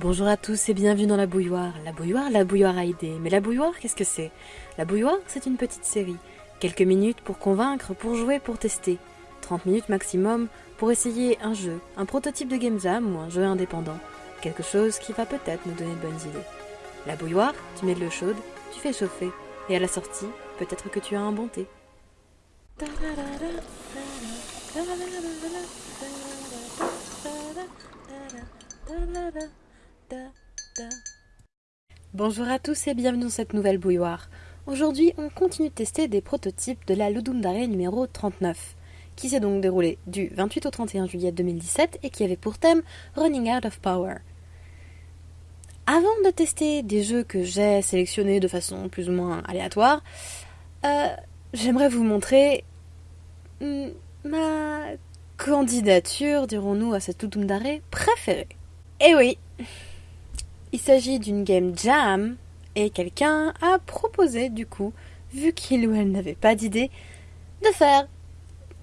Bonjour à tous et bienvenue dans la bouilloire. La bouilloire, la bouilloire à idées. Mais la bouilloire, qu'est-ce que c'est? La bouilloire, c'est une petite série. Quelques minutes pour convaincre, pour jouer, pour tester. 30 minutes maximum pour essayer un jeu, un prototype de Game Jam ou un jeu indépendant. Quelque chose qui va peut-être nous donner de bonnes idées. La bouilloire, tu mets de l'eau chaude, tu fais chauffer. Et à la sortie, peut-être que tu as un bon thé. Bonjour à tous et bienvenue dans cette nouvelle bouilloire. Aujourd'hui, on continue de tester des prototypes de la Ludum Dare numéro 39, qui s'est donc déroulé du 28 au 31 juillet 2017 et qui avait pour thème Running Out of Power. Avant de tester des jeux que j'ai sélectionnés de façon plus ou moins aléatoire, euh, j'aimerais vous montrer mm, ma candidature, dirons-nous, à cette Ludum Dare préférée. Eh oui, il s'agit d'une game jam et quelqu'un a proposé du coup, vu qu'il ou elle n'avait pas d'idée, de faire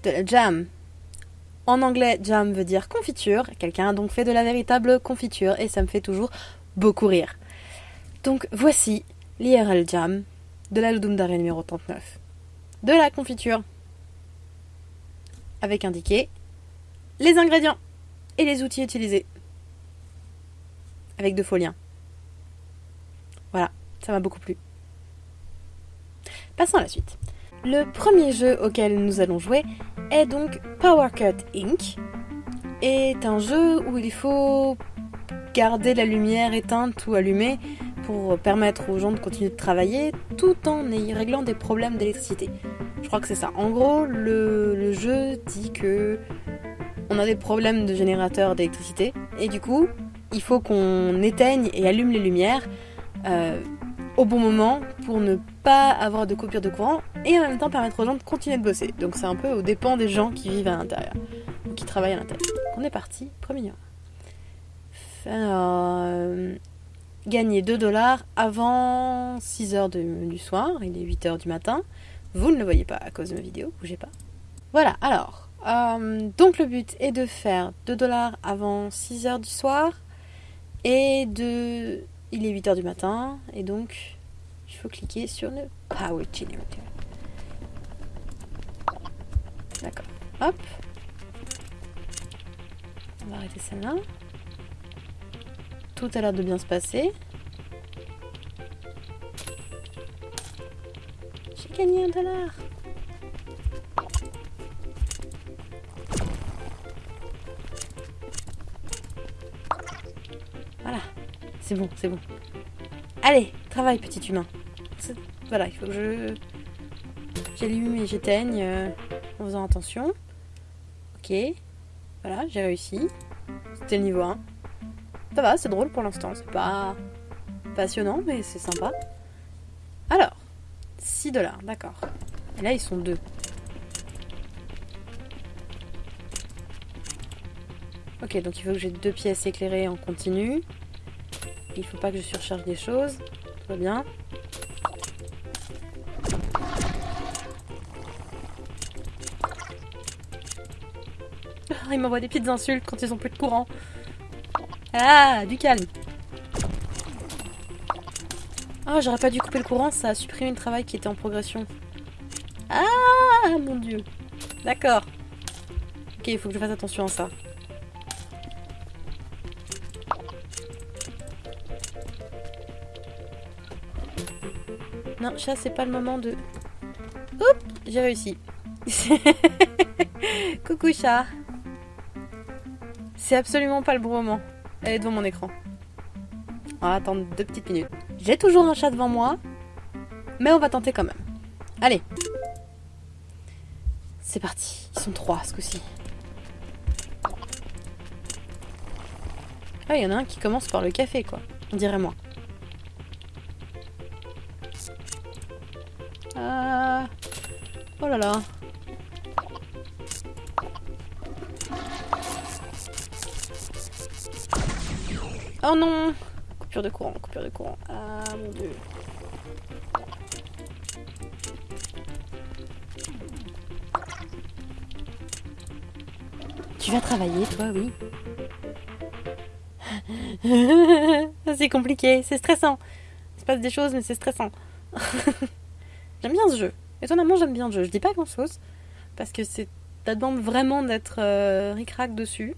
de la jam. En anglais, jam veut dire confiture. Quelqu'un a donc fait de la véritable confiture et ça me fait toujours beaucoup rire. Donc voici l'IRL Jam de la Ludum Dare numéro 39. De la confiture. Avec indiqué les ingrédients et les outils utilisés avec de faux. Voilà, ça m'a beaucoup plu. Passons à la suite. Le premier jeu auquel nous allons jouer est donc Power Cut Inc. est un jeu où il faut garder la lumière éteinte ou allumée pour permettre aux gens de continuer de travailler tout en y réglant des problèmes d'électricité. Je crois que c'est ça. En gros, le, le, jeu dit que on a des problèmes de générateur d'électricité et du coup, il faut qu'on éteigne et allume les lumières euh, au bon moment pour ne pas avoir de coupure de courant et en même temps permettre aux gens de continuer de bosser. Donc c'est un peu au dépend des gens qui vivent à l'intérieur ou qui travaillent à l'intérieur. On est parti, premier. Alors, euh, gagner 2 dollars avant 6 heures du soir, il est 8 heures du matin. Vous ne le voyez pas à cause de ma vidéo, bougez pas. Voilà, alors, euh, donc le but est de faire 2 dollars avant 6 heures du soir et de... Il est 8h du matin, et donc il faut cliquer sur le Power Generator. D'accord. Hop. On va arrêter celle-là. Tout a l'air de bien se passer. J'ai gagné un dollar. C'est bon, c'est bon. Allez, travaille, petit humain. Voilà, il faut que je... J'allume et j'éteigne euh, en faisant attention. Ok. Voilà, j'ai réussi. C'était le niveau 1. Ça va, c'est drôle pour l'instant. C'est pas passionnant, mais c'est sympa. Alors, 6 dollars, d'accord. Et là, ils sont deux. Ok, donc il faut que j'ai deux pièces éclairées en continu. Il faut pas que je surcharge des choses. Tout va bien. Ah, il m'envoie des petites insultes quand ils ont plus de courant. Ah, du calme. Ah, j'aurais pas dû couper le courant, ça a supprimé le travail qui était en progression. Ah, mon dieu. D'accord. Ok, il faut que je fasse attention à ça. Chat, c'est pas le moment de... Oups, j'ai réussi. Coucou chat. C'est absolument pas le bon moment. Elle est devant mon écran. On va attendre deux petites minutes. J'ai toujours un chat devant moi, mais on va tenter quand même. Allez. C'est parti. Ils sont trois ce coup-ci. Ah, il y en a un qui commence par le café, quoi. On dirait moi. Oh non Coupure de courant, coupure de courant. Ah mon dieu. Tu vas travailler, toi, oui c'est compliqué, c'est stressant. Il se passe des choses, mais c'est stressant. j'aime bien ce jeu. Étonnamment, j'aime bien le jeu. Je dis pas grand chose, parce que c'est, ça demande vraiment d'être euh, ric-rac dessus.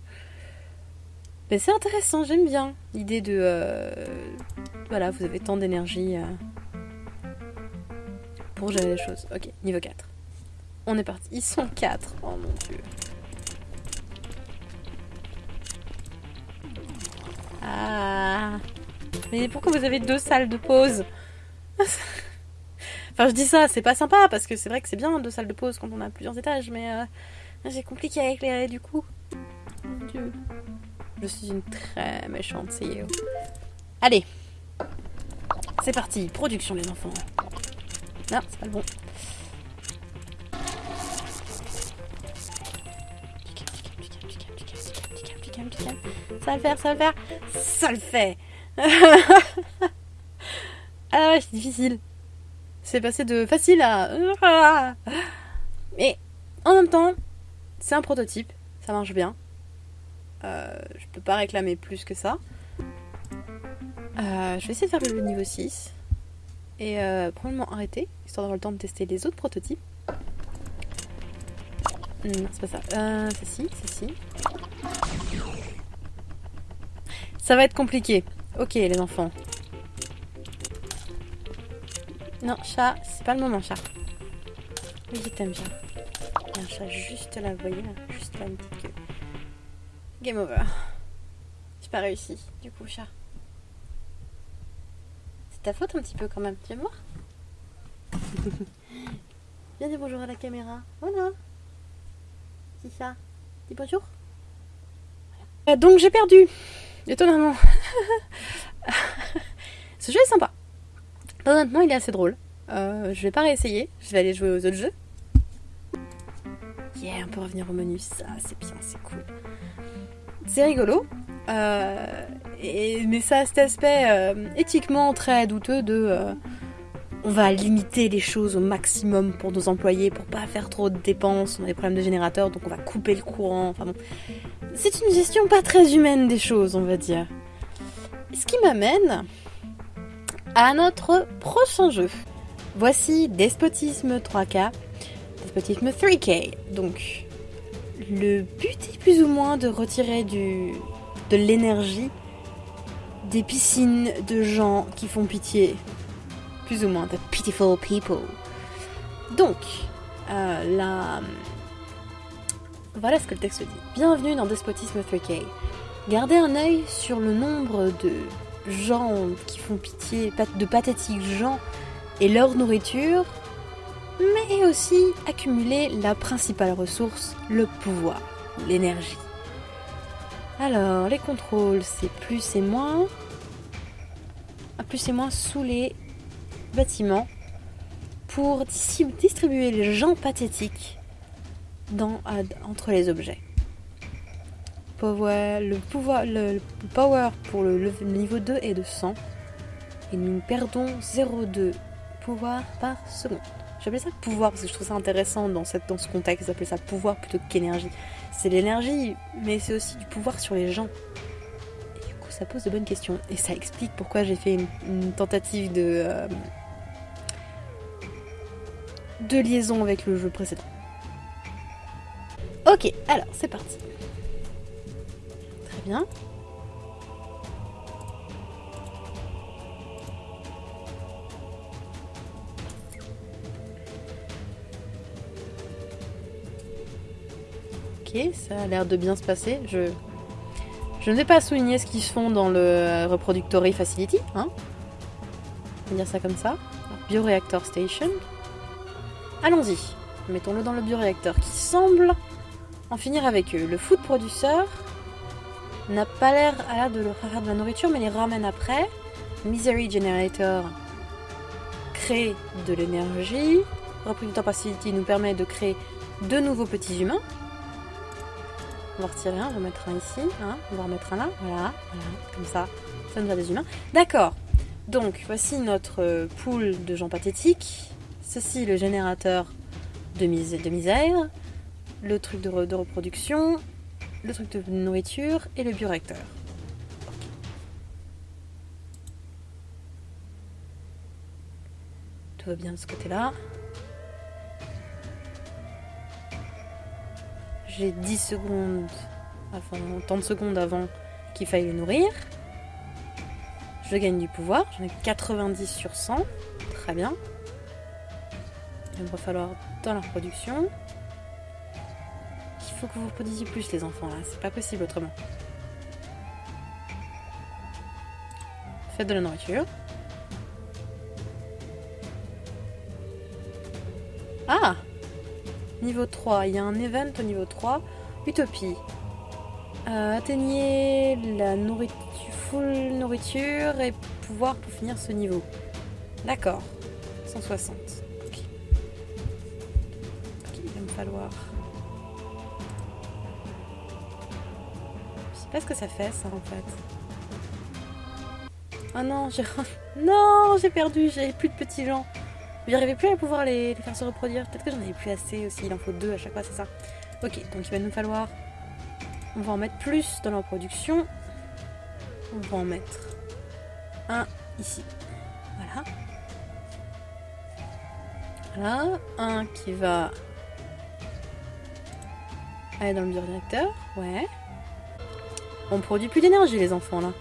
Mais c'est intéressant, j'aime bien l'idée de. euh, voilà, vous avez tant d'énergie euh, pour gérer les choses. Ok, niveau 4. On est parti. Ils sont 4. Oh mon dieu. Ah. Mais pourquoi vous avez deux salles de pause? Enfin, je dis ça, c'est pas sympa parce que c'est vrai que c'est bien deux salles de pause quand on a plusieurs étages, mais euh, j'ai compliqué à éclairer du coup. Mon dieu. Je suis une très méchante CEO. Allez. C'est parti. Production, les enfants. Non, c'est pas le bon. Ça le faire, ça va le faire. Ça le fait. ah ouais, c'est difficile. C'est passé de facile à... Mais en même temps, c'est un prototype. Ça marche bien. Euh, je peux pas réclamer plus que ça. Euh, je vais essayer de faire le niveau 6. Et euh, probablement arrêter, histoire d'avoir le temps de tester les autres prototypes. Non, c'est pas ça. Euh, ceci, ceci. Ça va être compliqué. Ok, les enfants. Non, chat, c'est pas le moment, chat. Oui, t'aime, chat. Il y a chat juste là, vous voyez, juste là, une petite queue. Game over. J'ai pas réussi, du coup, chat. C'est ta faute un petit peu quand même, tu voir Viens dire bonjour à la caméra. Voilà. Dis ça. Dis bonjour. Euh, donc j'ai perdu. Étonnamment. Ce jeu est sympa. Honnêtement, il est assez drôle. Euh, je vais pas réessayer. Je vais aller jouer aux autres jeux. Yeah, on peut revenir au menu. Ça, c'est bien, c'est cool. C'est rigolo. Euh, mais ça a cet aspect euh, éthiquement très douteux de on va limiter les choses au maximum pour nos employés pour pas faire trop de dépenses. On a des problèmes de générateur donc on va couper le courant. Enfin bon, c'est une gestion pas très humaine des choses, on va dire. Ce qui m'amène à notre prochain jeu. Voici Despotisme 3K, Despotisme 3K. Donc, le but est plus ou moins de retirer du, de l'énergie des piscines de gens qui font pitié. Plus ou moins, the pitiful people. Donc, euh, la... voilà ce que le texte dit. Bienvenue dans Despotisme 3K. Gardez un œil sur le nombre de gens qui font pitié, de pathétiques gens et leur nourriture, mais aussi accumuler la principale ressource, le pouvoir, l'énergie. Alors, les contrôles, c'est plus et moins. Ah, plus et moins sous les bâtiments pour distribuer les gens pathétiques dans, entre les objets. Le, pouvoir, le, power pour le, niveau 2 est de 100 et nous perdons 0,2 pouvoir par seconde. J'appelle ça pouvoir parce que je trouve ça intéressant dans, cette, dans ce contexte, j'appelle ça pouvoir plutôt qu'énergie. C'est l'énergie, mais c'est aussi du pouvoir sur les gens. Et du coup, ça pose de bonnes questions. Et ça explique pourquoi j'ai fait une, une, tentative de, euh, de liaison avec le jeu précédent. Ok, alors c'est parti. Ok, ça a l'air de bien se passer. Je, je ne vais pas souligner ce qu'ils font dans le Reproductory Facility. Hein on va dire ça comme ça. Bioreactor Station. Allons-y. Mettons-le dans le bioréacteur qui semble en finir avec eux. Le food producer n'a pas l'air de leur faire de la nourriture, mais les ramène après. Misery Generator crée de l'énergie. Reproductor Facility nous permet de créer de nouveaux petits humains. On va retirer un, on va mettre un ici, hein, on va remettre un là, voilà, voilà, comme ça, ça nous a des humains. D'accord, donc voici notre pool de gens pathétiques. Ceci le générateur de, de misère, le truc de, reproduction, le truc de nourriture et le bioreacteur. Tout va bien de ce côté-là. J'ai 10 secondes, enfin tant de secondes avant qu'il faille le nourrir. Je gagne du pouvoir, j'en ai 90 sur 100, très bien. Il va falloir dans la reproduction. Faut que vous reproduisiez plus les enfants là, c'est pas possible autrement. Faites de la nourriture. Ah Niveau 3, il y a un event au niveau 3. Utopie. Euh, atteignez la nourriture, full nourriture et pouvoir pour finir ce niveau. D'accord. 160. Ok. Il va me falloir... sais pas ce que ça fait ça en fait. Oh non, j'ai... non, j'ai perdu, j'avais plus de petits gens. J'arrivais plus à pouvoir les, faire se reproduire. Peut-être que j'en avais plus assez aussi, il en faut deux à chaque fois, c'est ça. Ok, donc il va nous falloir... On va en mettre plus dans la reproduction. On va en mettre un ici. Voilà. Voilà. Un qui va aller dans le bioréacteur. Ouais. On produit plus d'énergie les enfants là.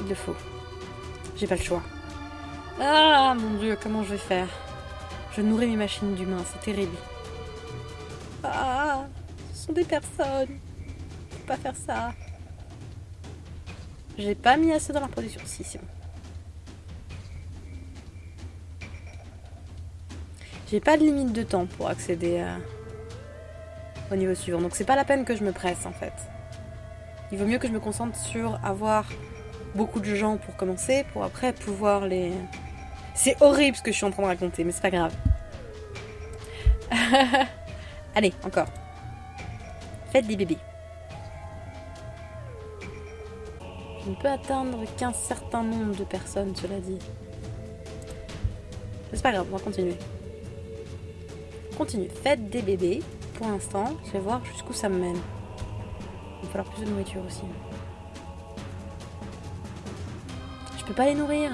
Il le faut. J'ai pas le choix. Ah mon dieu, comment je vais faire? Je nourris mes machines d'humains, c'est terrible. Ah, ce sont des personnes. Peux pas faire ça. J'ai pas mis assez dans la production. Si, c'est bon. J'ai pas de limite de temps pour accéder au niveau suivant. Donc c'est pas la peine que je me presse en fait. Il vaut mieux que je me concentre sur avoir beaucoup de gens pour commencer, pour après pouvoir les... C'est horrible ce que je suis en train de raconter, mais c'est pas grave. Allez, encore. Faites des bébés. Je ne peux atteindre qu'un certain nombre de personnes, cela dit. C'est pas grave, on va continuer. Continue. Faites des bébés. Pour l'instant, je vais voir jusqu'où ça me mène. Il va falloir plus de nourriture aussi. Je peux pas les nourrir.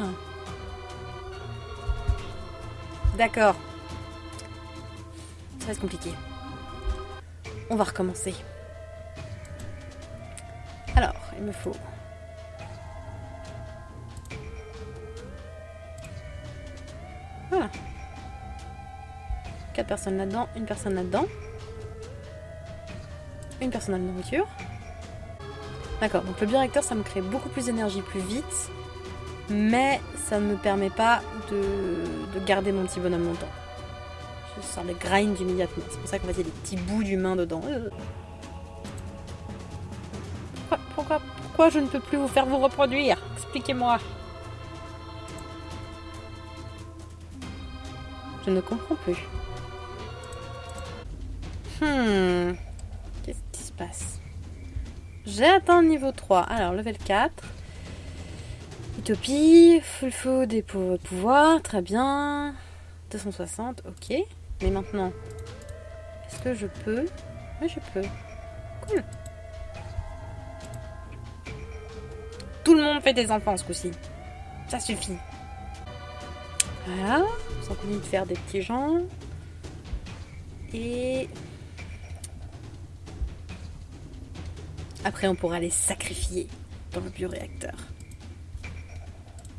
D'accord. Ça va être compliqué. On va recommencer. Alors, il me faut... Voilà. Quatre personnes là-dedans, une personne là-dedans. Une personne à la nourriture. D'accord, donc le bioréacteur, ça me crée beaucoup plus d'énergie plus vite mais ça ne me permet pas de, garder mon petit bonhomme longtemps. Je sors les grind immédiatement. C'est pour ça qu'on va dire des petits bouts d'humain dedans. Euh. Pourquoi, pourquoi, je ne peux plus vous faire vous reproduire? Expliquez-moi. Je ne comprends plus. Hmm. Qu'est-ce qui se passe? J'ai atteint le niveau 3. Alors, level 4. Utopie, full food et pouvoir, très bien. 260, ok. Mais maintenant, est-ce que je peux? Oui, je peux. Cool. Tout le monde fait des enfants ce coup-ci. Ça suffit. Voilà, on continue de faire des petits gens. Et... Après, on pourra les sacrifier dans le bioréacteur.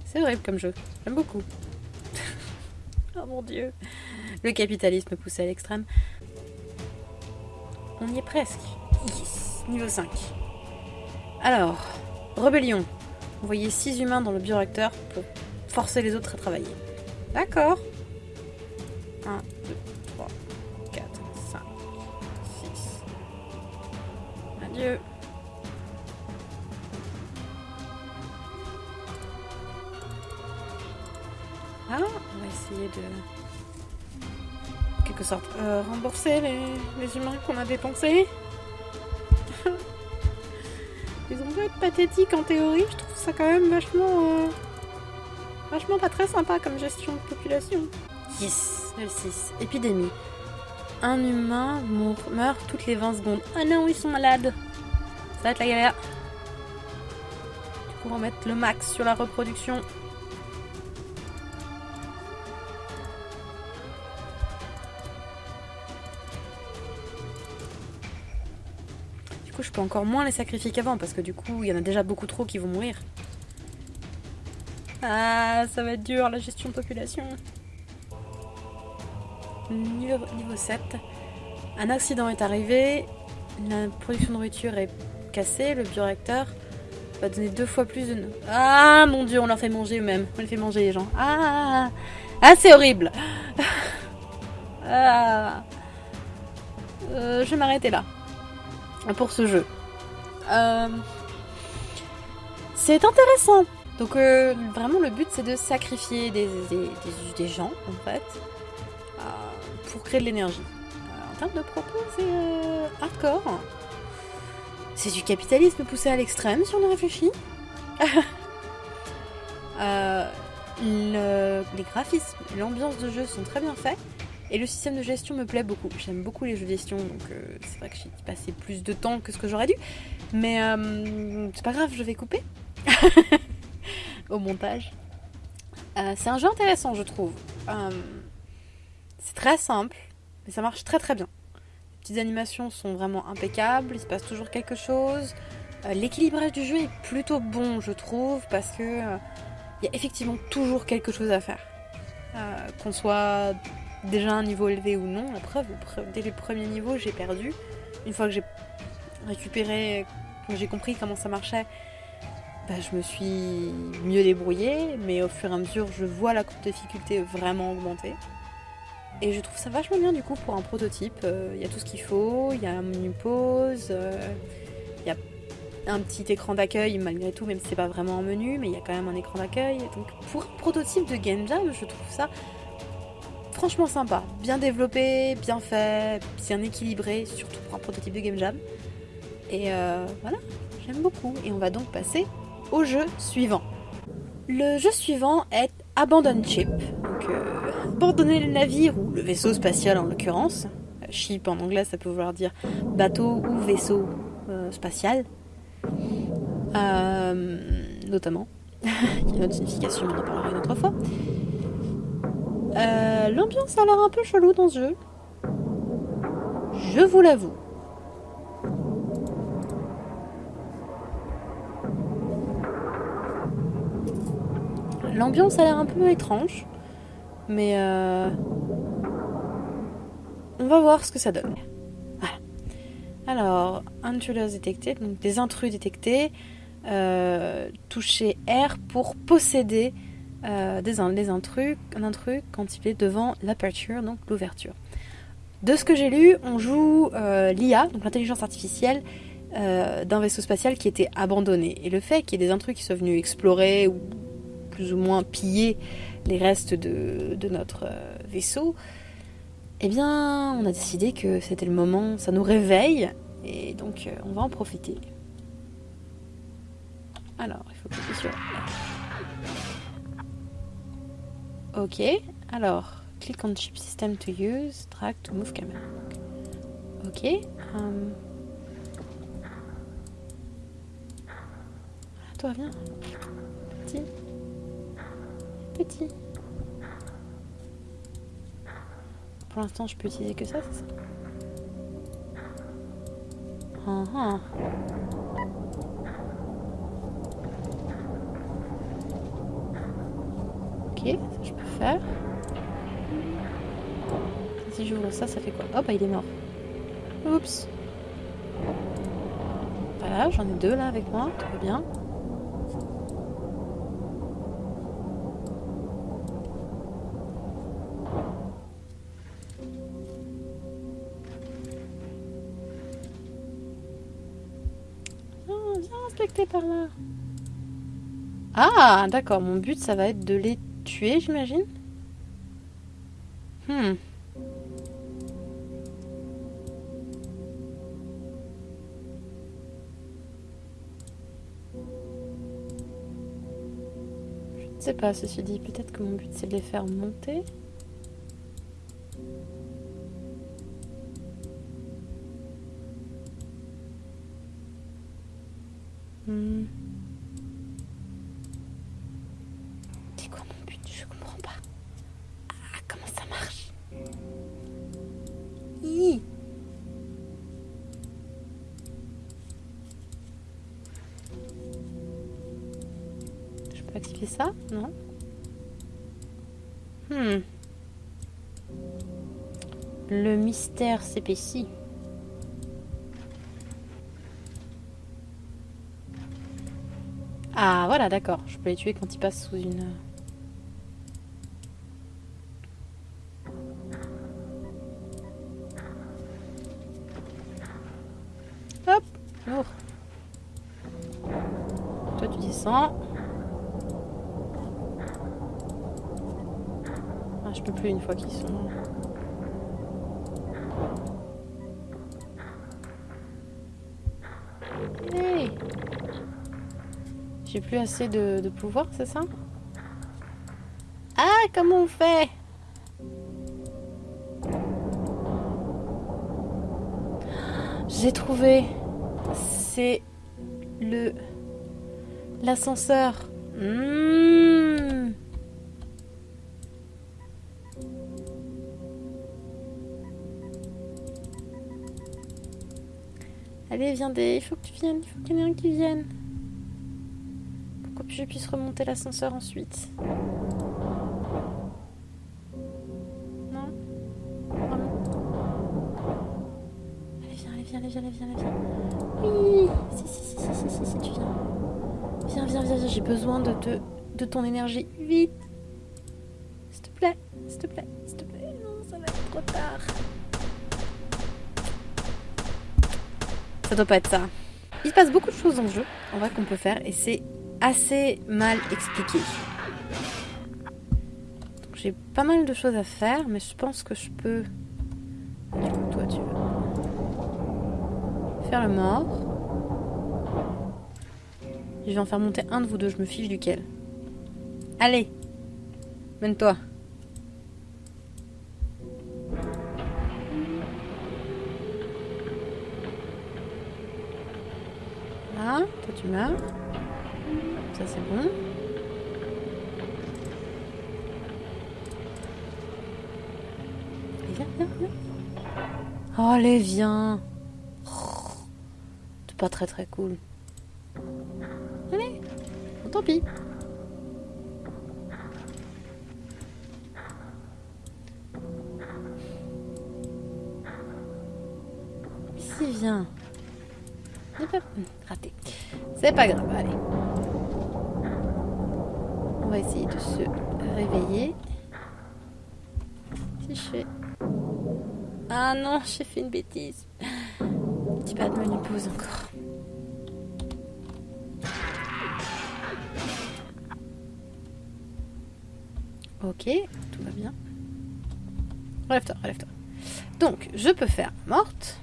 C'est horrible comme jeu. J'aime beaucoup. oh mon dieu. Le capitalisme poussé à l'extrême. On y est presque. Yes. Niveau 5. Alors, rébellion. Envoyer 6 humains dans le bioreacteur pour forcer les autres à travailler. D'accord. Sorte, euh, rembourser les, humains qu'on a dépensés. Ils ont beau être pathétiques en théorie, je trouve ça quand même vachement... Euh, vachement pas très sympa comme gestion de population. Yes, le 6. Épidémie. Un humain meurt toutes les 20 secondes. Ah non, ils sont malades. Ça va être la galère. pour en mettre le max sur la reproduction. Encore moins les sacrifier qu'avant parce que du coup, il y en a déjà beaucoup trop qui vont mourir. Ah, ça va être dur la gestion de population. Niveau 7. Un accident est arrivé. La production de nourriture est cassée. Le bioréacteur va donner deux fois plus de... Ah mon dieu, on leur fait manger eux-mêmes. On les fait manger les gens. Ah, ah c'est horrible. Ah. Euh, je vais m'arrêter là. Pour ce jeu. Euh, c'est intéressant. Donc euh, vraiment le but c'est de sacrifier des, des, gens en fait pour créer de l'énergie. en termes de propos c'est hardcore. C'est du capitalisme poussé à l'extrême si on y réfléchit. euh, le, les graphismes, l'ambiance de jeu sont très bien faits. Et le système de gestion me plaît beaucoup. J'aime beaucoup les jeux de gestion, donc euh, c'est vrai que j'ai passé plus de temps que ce que j'aurais dû. Mais euh, c'est pas grave, je vais couper au montage. Euh, c'est un jeu intéressant, je trouve. c'est très simple, mais ça marche très très bien. Les petites animations sont vraiment impeccables, il se passe toujours quelque chose. L'équilibrage du jeu est plutôt bon, je trouve, parce que il y a effectivement toujours quelque chose à faire. Qu'on soit déjà un niveau élevé ou non. La preuve, dès les premiers niveaux, j'ai perdu. Une fois que j'ai récupéré, que j'ai compris comment ça marchait, bah, je me suis mieux débrouillée. Mais au fur et à mesure, je vois la difficulté vraiment augmenter. Et je trouve ça vachement bien du coup pour un prototype. Euh, il y a tout ce qu'il faut, il y a un menu pause, euh, il y a un petit écran d'accueil malgré tout, même si c'est pas vraiment un menu, mais il y a quand même un écran d'accueil. Donc pour un prototype de Game Jam, je trouve ça franchement sympa, bien développé, bien fait, bien équilibré, surtout pour un prototype de Game Jam. Et euh, voilà, j'aime beaucoup. Et on va donc passer au jeu suivant. Le jeu suivant est Abandon Ship. Donc, euh, abandonner le navire ou le vaisseau spatial en l'occurrence. Ship en anglais, ça peut vouloir dire bateau ou vaisseau euh, spatial. notamment. Il y a une autre signification, on en parlera une autre fois. Euh, l'ambiance a l'air un peu chelou dans ce jeu. Je vous l'avoue. L'ambiance a l'air un peu étrange. Mais euh, on va voir ce que ça donne. Voilà. Alors, intruders détectés, donc des intrus détectés. Euh, toucher R pour posséder euh, des, intrus, un intrus quand il est devant l'aperture, donc l'ouverture. De ce que j'ai lu, on joue euh, l'IA, donc l'intelligence artificielle, euh, d'un vaisseau spatial qui était abandonné. Et le fait qu'il y ait des intrus qui soient venus explorer ou plus ou moins piller les restes de, notre vaisseau, eh bien, on a décidé que c'était le moment, ça nous réveille, et donc on va en profiter. Alors, il faut cliquer sur Ok, alors, click on chip system to use, drag to move camera. Ok. Um... toi, viens. Petit. Petit. Pour l'instant, je peux utiliser que ça, c'est ça uh -huh. Ok, Si j'ouvre ça, ça fait quoi? Oh bah il est mort. Oups. Voilà, j'en ai deux là avec moi, tout va bien. Là. Ah, d'accord, mon but ça va être de les j'imagine Hmm. Je ne sais pas, ceci dit, peut-être que mon but c'est de les faire monter. Mystère s'épaissit. Ah voilà, d'accord. Je peux les tuer quand ils passent sous une... Hop Lourd. Toi tu descends. Ah, je peux plus une fois qu'ils sont... J'ai plus assez de, pouvoir, c'est ça? Ah, comment on fait? J'ai trouvé. C'est le l'ascenseur. Mmh. Allez, viens des. Il faut que tu viennes. Il faut qu'il y en ait un qui vienne. Je puisse remonter l'ascenseur ensuite. Non Vraiment Allez, viens, allez, viens, allez, viens, allez, viens, allez, viens. Oui Si, si, si, si, si, si, si, tu viens. Viens, viens, viens, viens. J'ai besoin de, te, de ton énergie. Vite S'il te plaît, s'il te plaît, s'il te plaît. Non, ça va être trop tard. Ça doit pas être ça. Il se passe beaucoup de choses dans le jeu, en vrai, qu'on peut faire, et c'est assez mal expliqué. J'ai pas mal de choses à faire, mais je pense que je peux... Toi, tu veux... Faire le mort. Je vais en faire monter un de vous deux, je me fiche duquel. Allez Mène-toi. Là, toi tu meurs. Viens. Oh, allez, viens. C'est pas très très cool. Allez, tant pis. Ici, viens. Raté. C'est pas grave, allez. On va essayer de se réveiller. Si je fais... Ah non, j'ai fait une bêtise. Petit pas de menu pause encore. Ok, tout va bien. Relève-toi, relève-toi. Donc, je peux faire morte.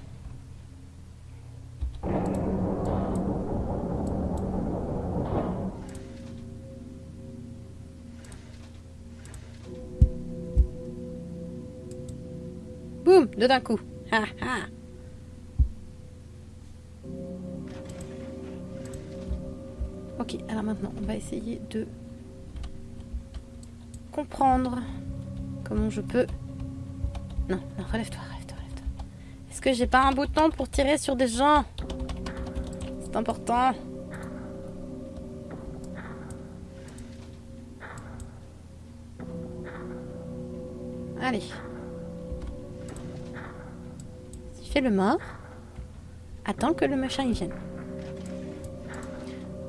Boum, deux d'un coup. Ok, alors maintenant, on va essayer de comprendre comment je peux... Non, non, relève-toi, relève-toi, relève-toi. Est-ce que j'ai pas un bouton pour tirer sur des gens? C'est important. Allez. Le mort, attends que le machin il vienne.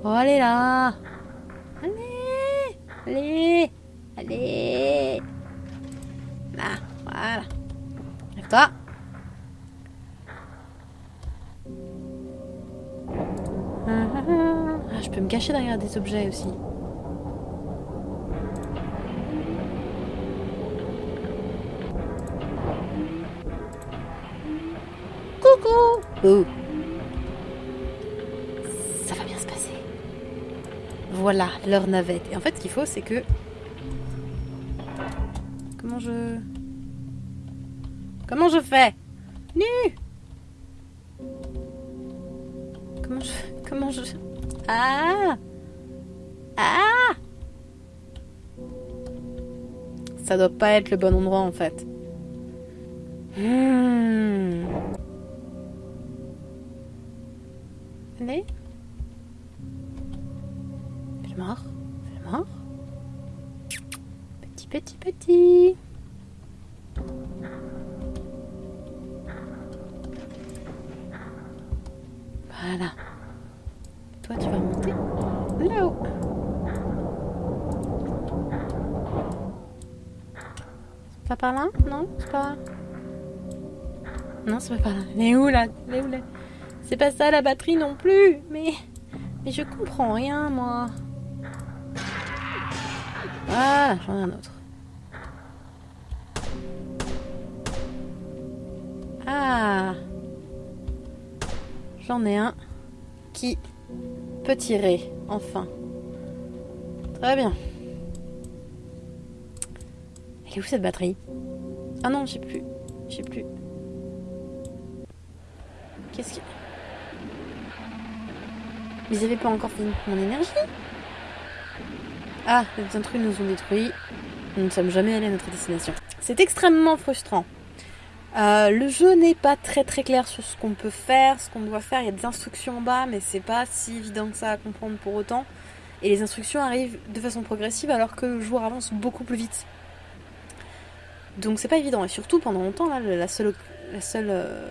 Oh, allez là Allez Allez Allez Là, voilà. Lève-toi. Ah, je peux me cacher derrière des objets aussi. Oh. Ça va bien se passer. Voilà, leur navette. Et en fait, ce qu'il faut, c'est que... Comment je... Comment je fais? Nu Comment je... Comment je... Ah Ah Ça doit pas être le bon endroit, en fait. Hmm. Le mort. Mort. petit, petit. Voilà. Toi, tu vas monter là-haut. C'est pas par là? Non C'est pas... Non, c'est pas par là. Mais où là? Mais où là? C'est pas ça la batterie non plus Mais... Mais je comprends rien, moi. Ah, j'en ai un autre. Ah J'en ai un qui peut tirer, enfin. Très bien. Elle est où cette batterie? Ah non, j'ai plus. J'ai plus. Qu'est-ce qu'il... Mais avaient pas encore fini mon énergie Ah, les intrus nous ont détruits. Nous ne sommes jamais allés à notre destination. C'est extrêmement frustrant. Euh, le jeu n'est pas très très clair sur ce qu'on peut faire, ce qu'on doit faire. Il y a des instructions en bas, mais c'est pas si évident que ça à comprendre pour autant. Et les instructions arrivent de façon progressive alors que le joueur avance beaucoup plus vite. Donc c'est pas évident. Et surtout pendant longtemps, là, la seule, la seule euh,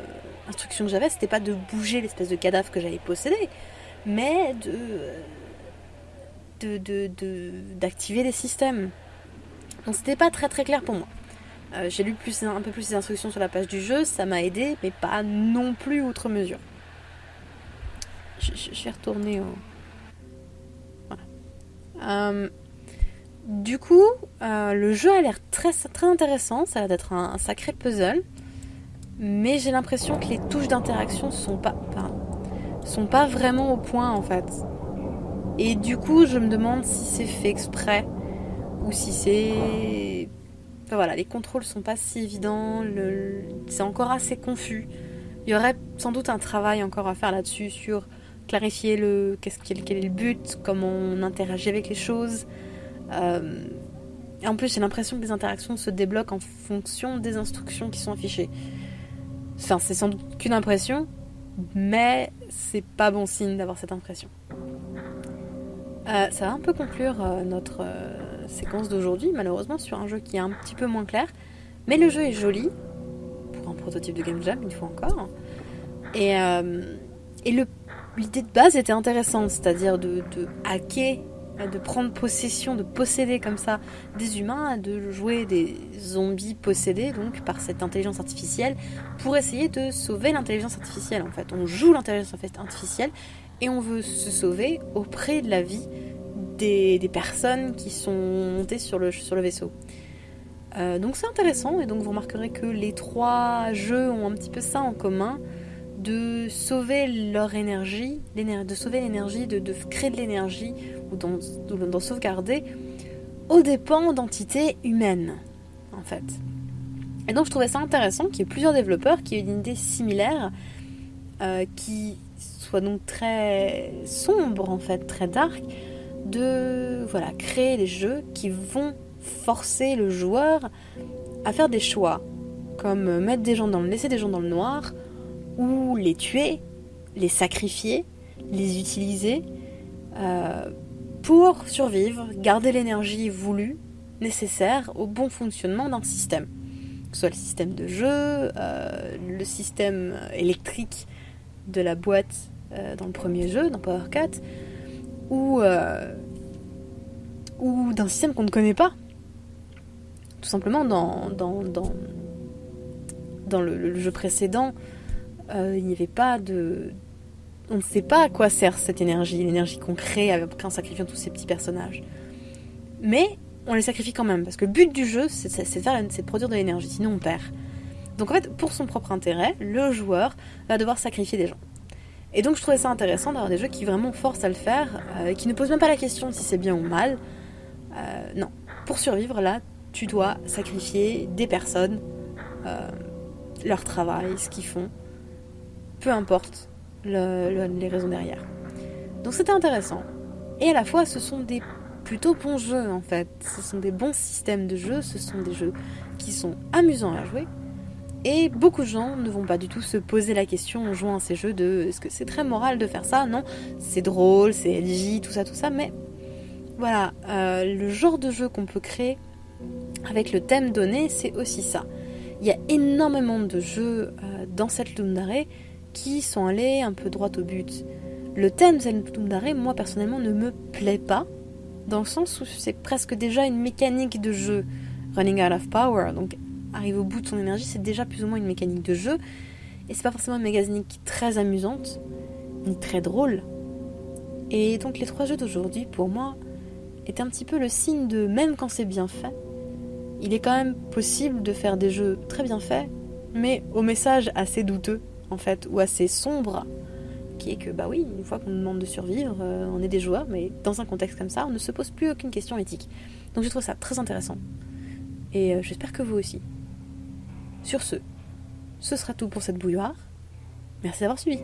instruction que j'avais, c'était pas de bouger l'espèce de cadavre que j'avais possédé, mais de d'activer de, de, des systèmes. Donc c'était pas très très clair pour moi. Euh, j'ai lu plus, un peu plus les instructions sur la page du jeu, ça m'a aidé, mais pas non plus outre mesure. Je, vais retourner au... Voilà. Euh, du coup, euh, le jeu a l'air très, très intéressant, ça a l'air d'être un, sacré puzzle, mais j'ai l'impression que les touches d'interaction sont pas, sont pas vraiment au point en fait. Et du coup, je me demande si c'est fait exprès ou si c'est voilà, les contrôles sont pas si évidents, c'est encore assez confus. Il y aurait sans doute un travail encore à faire là-dessus sur clarifier le qu'est-ce quel, est le but, comment on interagit avec les choses. Euh, en plus, j'ai l'impression que les interactions se débloquent en fonction des instructions qui sont affichées. Enfin, c'est sans doute qu'une impression, mais c'est pas bon signe d'avoir cette impression. Euh, ça va un peu conclure euh, notre séquence d'aujourd'hui, malheureusement, sur un jeu qui est un petit peu moins clair. Mais le jeu est joli, pour un prototype de Game Jam, une fois encore. Et, euh, et l'idée de base était intéressante, c'est-à-dire de, de, hacker, de prendre possession, de posséder comme ça des humains, de jouer des zombies possédés donc par cette intelligence artificielle pour essayer de sauver l'intelligence artificielle. En fait, on joue l'intelligence artificielle et on veut se sauver auprès de la vie des, personnes qui sont montées sur le, vaisseau. Euh, donc c'est intéressant et donc vous remarquerez que les trois jeux ont un petit peu ça en commun de sauver leur énergie, de sauver l'énergie, de, créer de l'énergie ou d'en sauvegarder aux dépens d'entités humaines en fait. Et donc je trouvais ça intéressant qu'il y ait plusieurs développeurs qui aient une idée similaire euh, qui soit donc très sombre en fait, très dark, de voilà, créer des jeux qui vont forcer le joueur à faire des choix, comme mettre laisser des gens dans le noir, ou les tuer, les sacrifier, les utiliser euh, pour survivre, garder l'énergie voulue, nécessaire au bon fonctionnement d'un système. Que ce soit le système de jeu, euh, le système électrique de la boîte euh, dans le premier jeu, dans Power 4, ou, ou d'un système qu'on ne connaît pas. Tout simplement, dans, dans, dans, le, jeu précédent, euh, il n'y avait pas de... On ne sait pas à quoi sert cette énergie, l'énergie qu'on crée en sacrifiant tous ces petits personnages. Mais on les sacrifie quand même, parce que le but du jeu, c'est de, produire de l'énergie, sinon on perd. Donc en fait, pour son propre intérêt, le joueur va devoir sacrifier des gens. Et donc je trouvais ça intéressant d'avoir des jeux qui vraiment forcent à le faire, euh, qui ne posent même pas la question si c'est bien ou mal. Euh, non, pour survivre là, tu dois sacrifier des personnes, euh, leur travail, ce qu'ils font, peu importe les raisons derrière. Donc c'était intéressant. Et à la fois, ce sont des plutôt bons jeux en fait. Ce sont des bons systèmes de jeux, ce sont des jeux qui sont amusants à jouer et beaucoup de gens ne vont pas du tout se poser la question en jouant à ces jeux de est-ce que c'est très moral de faire ça? Non, c'est drôle, c'est LJ, tout ça, tout ça, mais voilà, euh, le genre de jeu qu'on peut créer avec le thème donné, c'est aussi ça. Il y a énormément de jeux euh, dans cette Lundare qui sont allés un peu droit au but. Le thème Lundare, moi personnellement, ne me plaît pas, dans le sens où c'est presque déjà une mécanique de jeu. Running out of power, donc arriver au bout de son énergie, c'est déjà plus ou moins une mécanique de jeu. Et c'est pas forcément une mécanique très amusante, ni très drôle. Et donc les trois jeux d'aujourd'hui, pour moi, est un petit peu le signe de même quand c'est bien fait, il est quand même possible de faire des jeux très bien faits, mais au message assez douteux, fait, ou assez sombre, qui est que, bah oui, une fois qu'on nous demande de survivre, euh, on est des joueurs, mais dans un contexte comme ça, on ne se pose plus aucune question éthique. Donc je trouve ça très intéressant. Et euh, j'espère que vous aussi. Sur ce, ce sera tout pour cette bouilloire. Merci d'avoir suivi.